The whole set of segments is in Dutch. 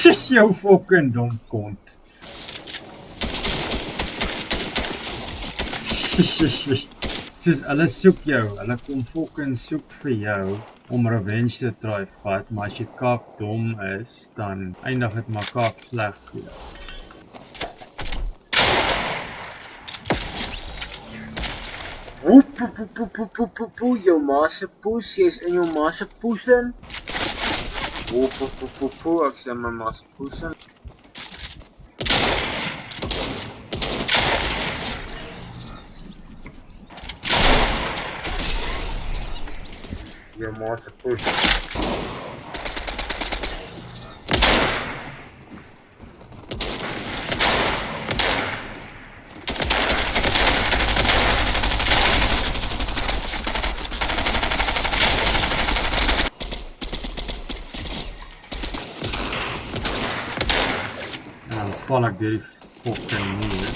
Sis jou fucking dom kont. Soos hulle soek jou, hulle kom fucking soek vir jou om revenge te try vat, maar as jy kak dom is, dan eindig dit maar kak sleg vir jou. Woep poep poep poep poep poep poep poep jou ma se poes, jy's in jou ma se poes in. Woep poep poep poep poep, ek sê my ma se poes in. Jou fucking muur.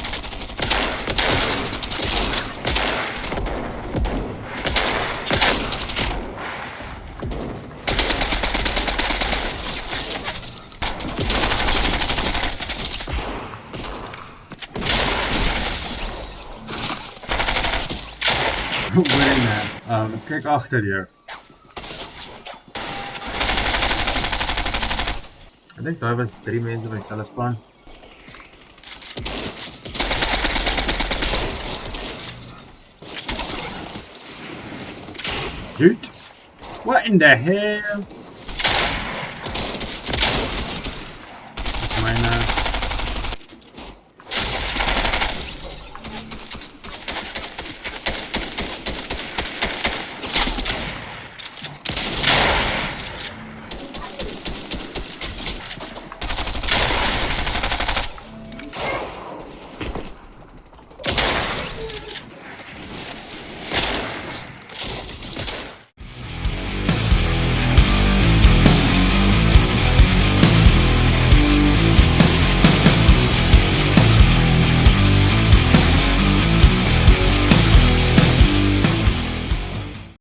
Hoor net, um, kyk agter jou. Ek dink daar was drie mense by dieselfde span. Shoot! What in the hell?